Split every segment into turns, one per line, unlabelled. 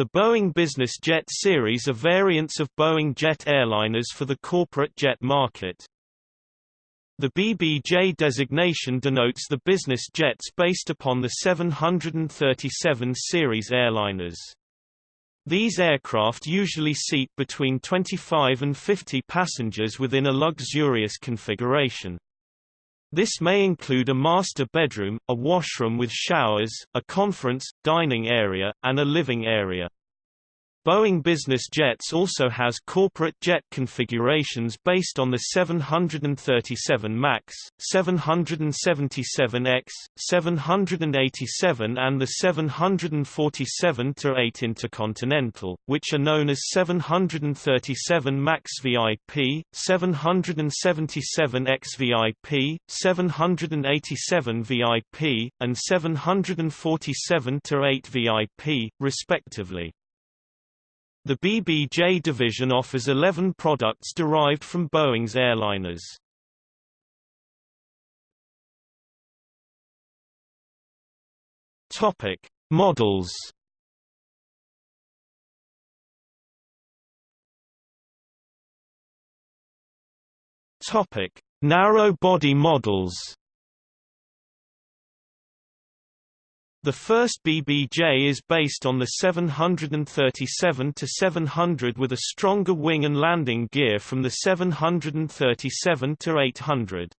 The Boeing Business Jet series are variants of Boeing jet airliners for the corporate jet market. The BBJ designation denotes the business jets based upon the 737 series airliners. These aircraft usually seat between 25 and 50 passengers within a luxurious configuration. This may include a master bedroom, a washroom with showers, a conference, dining area, and a living area. Boeing Business Jets also has corporate jet configurations based on the 737 MAX, 777X, 787 and the 747-8 Intercontinental, which are known as 737 MAX VIP, 777X VIP, 787 VIP, and 747-8 VIP, respectively. The BBJ division offers 11 products derived from Boeing's airliners. Topic: Models. Topic: Narrow body models. The first BBJ is based on the 737-700 with a stronger wing and landing gear from the 737-800.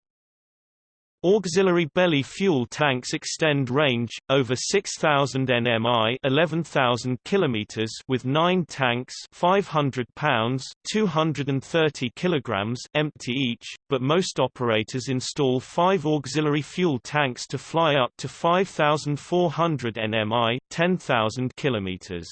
Auxiliary belly fuel tanks extend range over 6000 nmi, 11000 kilometers with 9 tanks, 500 pounds, 230 kilograms empty each, but most operators install 5 auxiliary fuel tanks to fly up to 5400 nmi, 10000 kilometers.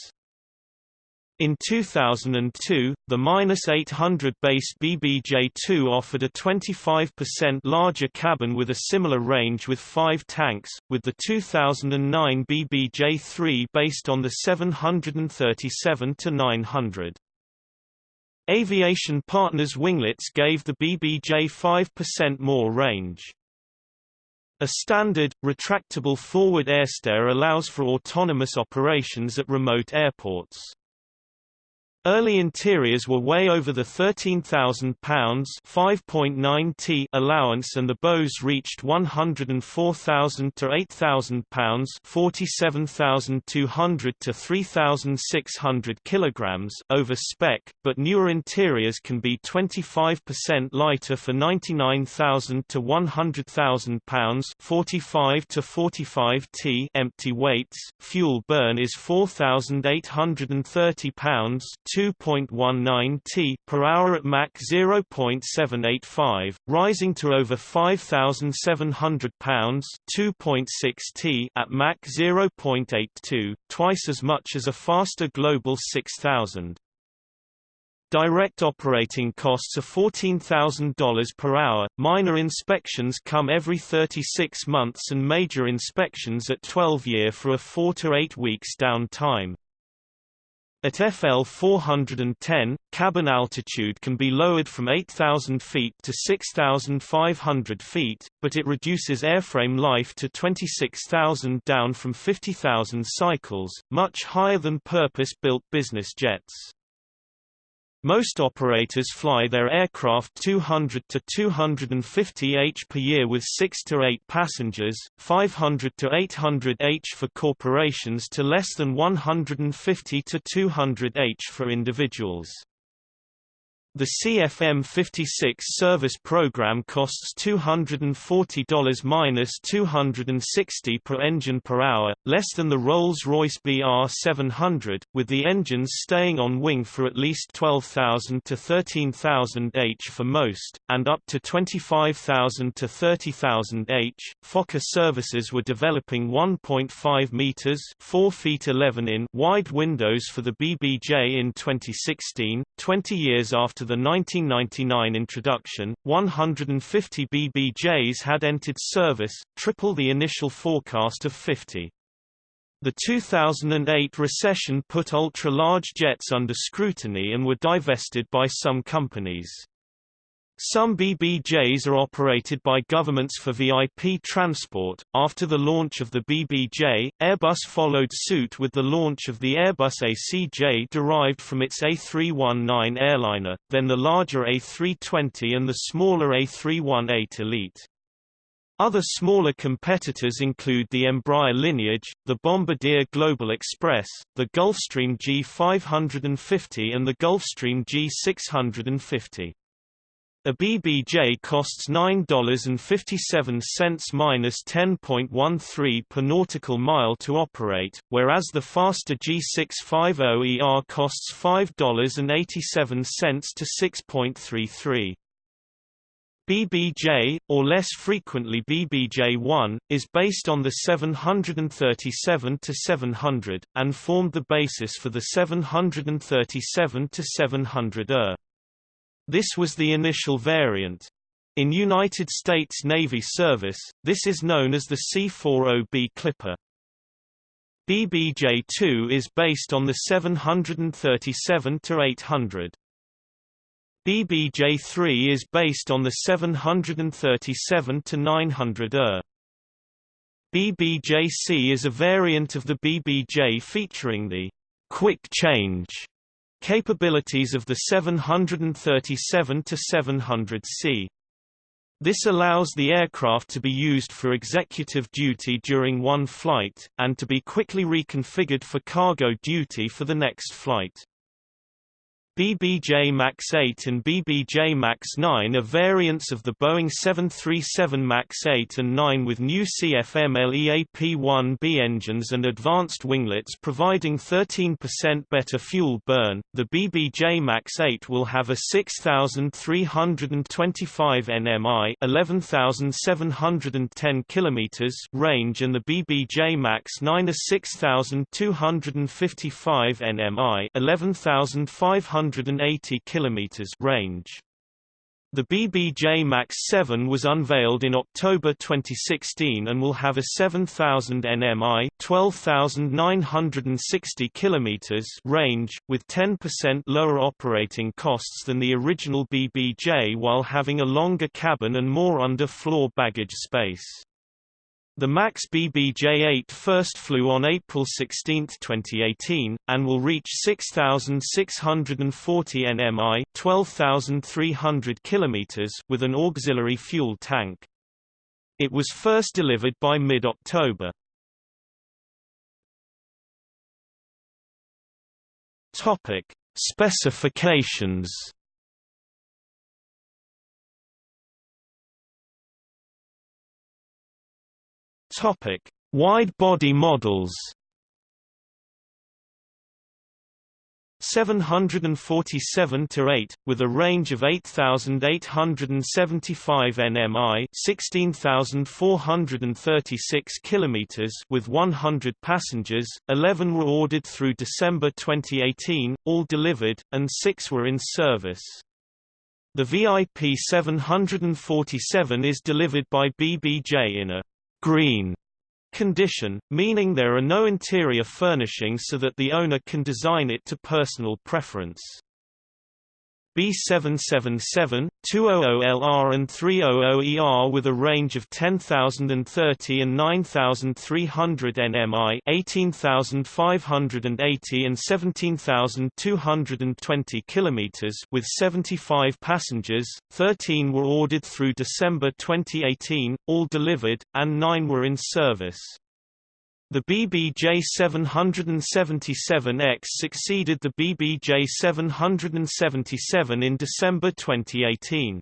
In 2002, the -800 base BBJ-2 offered a 25% larger cabin with a similar range with five tanks, with the 2009 BBJ-3 based on the 737-900. Aviation Partners winglets gave the BBJ 5% more range. A standard, retractable forward airstair allows for autonomous operations at remote airports. Early interiors were way over the £13,000 5.9 t allowance and the bows reached £104,000 to £8,000 47,200 to 3,600 kilograms over spec, but newer interiors can be 25% lighter for £99,000 to £100,000 45 to 45 t empty weights. Fuel burn is £4,830 2.19 t per hour at Mach 0.785, rising to over 5,700 pounds 2.6 t at Mach 0.82, twice as much as a faster Global 6000. Direct operating costs are $14,000 per hour, minor inspections come every 36 months and major inspections at 12 year for a 4 to 8 weeks down time. At FL 410, cabin altitude can be lowered from 8,000 feet to 6,500 feet, but it reduces airframe life to 26,000 down from 50,000 cycles, much higher than purpose-built business jets. Most operators fly their aircraft 200 to 250 h per year with 6 to 8 passengers, 500 to 800 h for corporations to less than 150 to 200 h for individuals. The CFM56 service program costs $240-260 per engine per hour, less than the Rolls-Royce BR700, with the engines staying on wing for at least 12,000 to 13,000 h for most, and up to 25,000 to 30,000 h. Fokker services were developing 1.5 meters (4 feet 11 in) wide windows for the BBJ in 2016, 20 years after the 1999 introduction, 150 BBJs had entered service, triple the initial forecast of 50. The 2008 recession put ultra-large jets under scrutiny and were divested by some companies. Some BBJs are operated by governments for VIP transport. After the launch of the BBJ, Airbus followed suit with the launch of the Airbus ACJ derived from its A319 airliner, then the larger A320 and the smaller A318 Elite. Other smaller competitors include the Embraer lineage, the Bombardier Global Express, the Gulfstream G550 and the Gulfstream G650. A BBJ costs $9.57 minus 10.13 per nautical mile to operate, whereas the faster G650ER costs $5.87 to 6.33. BBJ, or less frequently BBJ-1, is based on the 737-700, and formed the basis for the 737-700ER. This was the initial variant. In United States Navy service, this is known as the C-40B Clipper. BBJ-2 is based on the 737-800. BBJ-3 is based on the 737-900 ER. BBJ-C is a variant of the BBJ featuring the quick change capabilities of the 737-700C. This allows the aircraft to be used for executive duty during one flight, and to be quickly reconfigured for cargo duty for the next flight. BBJ MAX 8 and BBJ MAX 9 are variants of the Boeing 737 MAX 8 and 9 with new CFM-LEAP-1B engines and advanced winglets providing 13% better fuel burn. The BBJ MAX 8 will have a 6,325 nmi (11,710 km) range and the BBJ MAX 9 a 6,255 nmi (11,500 180 km range. The BBJ MAX 7 was unveiled in October 2016 and will have a 7000 nmi 12960 km range, with 10% lower operating costs than the original BBJ while having a longer cabin and more under-floor baggage space. The MAX BBJ-8 first flew on April 16, 2018, and will reach 6,640 nmi 12,300 km with an auxiliary fuel tank. It was first delivered by mid-October. Specifications Topic: Wide-body models. 747 to 8 with a range of 8875 nmi 16436 kilometers with 100 passengers 11 were ordered through December 2018 all delivered and 6 were in service the VIP 747 is delivered by BBJ in a green condition, meaning there are no interior furnishings so that the owner can design it to personal preference. B777, 200LR and 300ER with a range of 10,030 and 9,300 nmi 18,580 and 17,220 km with 75 passengers, 13 were ordered through December 2018, all delivered, and 9 were in service. The BBJ 777X succeeded the BBJ 777 in December 2018.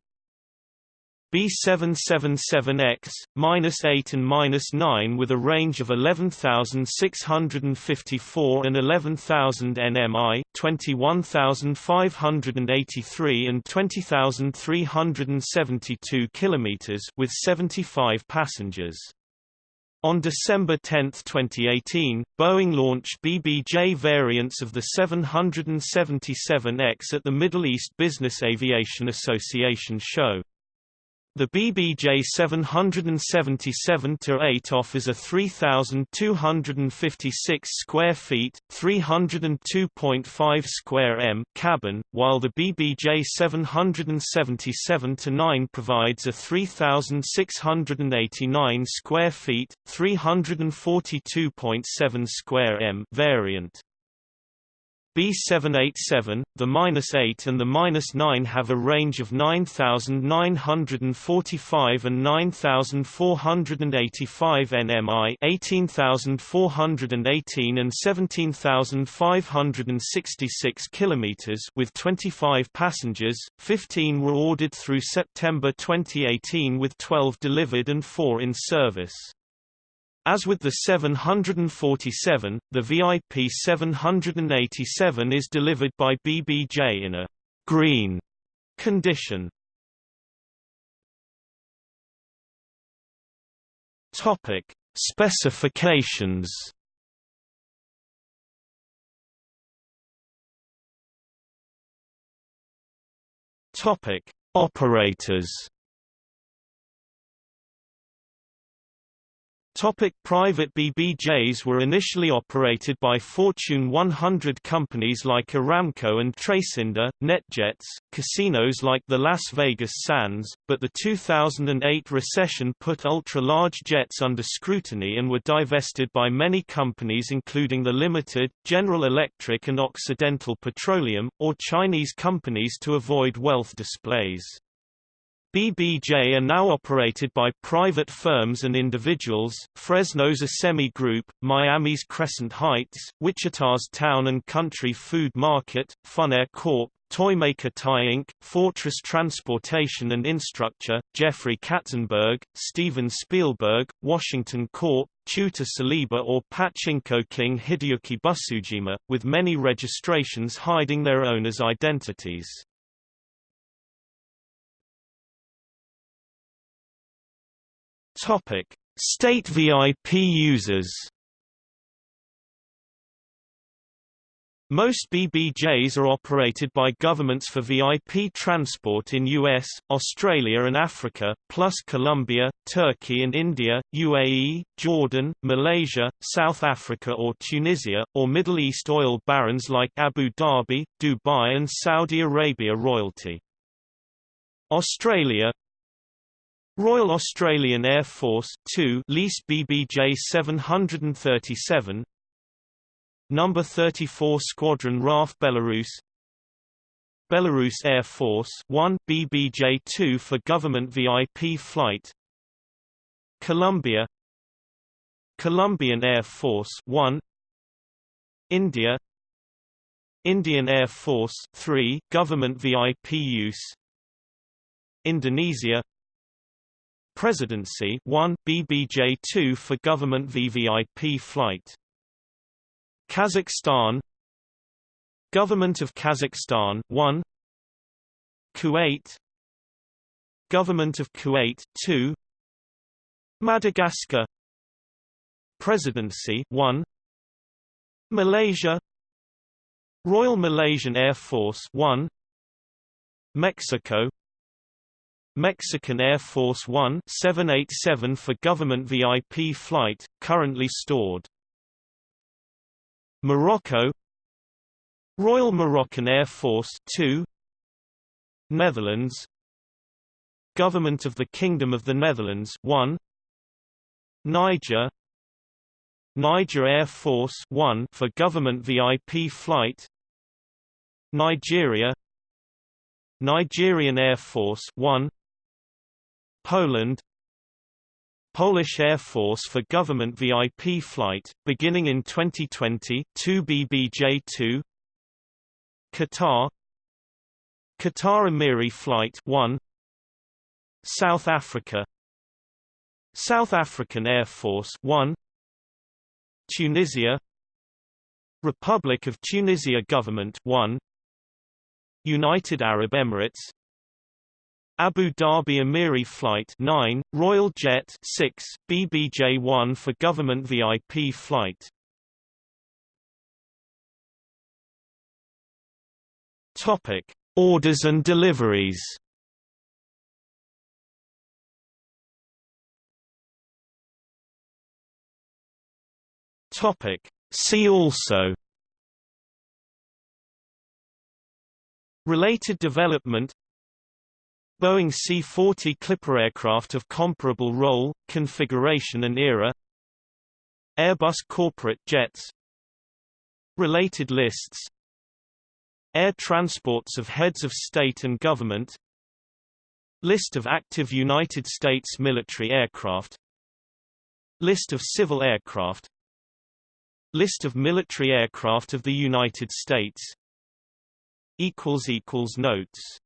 B777X, minus 8 and minus 9 with a range of 11,654 and 11,000 nmi, 21,583 and 20,372 km with 75 passengers. On December 10, 2018, Boeing launched BBJ variants of the 777X at the Middle East Business Aviation Association show. The BBJ 777-8 offers a 3,256 square feet (302.5 square m) cabin, while the BBJ 777-9 provides a 3,689 square feet (342.7 square m) variant. B787, the -8 and the -9 have a range of 9,945 and 9,485 nmi 18,418 and 17,566 km with 25 passengers, 15 were ordered through September 2018 with 12 delivered and 4 in service. As with the 747, the VIP 787 is delivered by BBJ in a green condition. Topic: Specifications. Topic: Operators. Topic private BBJs were initially operated by Fortune 100 companies like Aramco and Tracinda, NetJets, casinos like the Las Vegas Sands, but the 2008 recession put ultra-large jets under scrutiny and were divested by many companies including the Limited, General Electric and Occidental Petroleum, or Chinese companies to avoid wealth displays. BBJ are now operated by private firms and individuals, Fresno's Assemi Group, Miami's Crescent Heights, Wichita's Town and Country Food Market, Funair Corp., Toymaker Ty Inc., Fortress Transportation and Infrastructure, Jeffrey Katzenberg, Steven Spielberg, Washington Corp., Chuta Saliba or Pachinko King Hideyuki Busujima, with many registrations hiding their owners' identities. Topic: State VIP users. Most BBJs are operated by governments for VIP transport in US, Australia and Africa, plus Colombia, Turkey and India, UAE, Jordan, Malaysia, South Africa or Tunisia, or Middle East oil barons like Abu Dhabi, Dubai and Saudi Arabia royalty. Australia Royal Australian Air Force 2 leased BBJ 737 Number 34 Squadron RAF Belarus. Belarus Air Force 1 BBJ-2 for government VIP flight. Colombia. Colombian Air Force 1 India. Indian Air Force 3 government VIP use. Indonesia Presidency 1 BBJ-2 for government VVIP flight. Kazakhstan. Government of Kazakhstan 1 Kuwait. Government of Kuwait 2 Madagascar. Presidency 1 Malaysia. Royal Malaysian Air Force 1 Mexico Mexican Air Force One 787 for government VIP flight, currently stored. Morocco Royal Moroccan Air Force 2 Netherlands Government of the Kingdom of the Netherlands 1 Niger Niger Air Force 1 for government VIP flight Nigeria Nigerian Air Force 1 Poland Polish Air Force for government VIP flight, beginning in 2020 2 BBJ-2 Qatar Qatar Emiri Flight 1 South Africa South African Air Force 1 Tunisia Republic of Tunisia Government 1 United Arab Emirates Abu Dhabi Amiri Flight 9, Royal Jet 6, BBJ-1 for government VIP flight. Topic: Orders and deliveries. Topic: See also Related development Boeing C-40 Clipper aircraft of comparable role, configuration and era. Airbus corporate jets. Related lists. Air transports of heads of state and government. List of active United States military aircraft. List of civil aircraft. List of military aircraft of the United States. Notes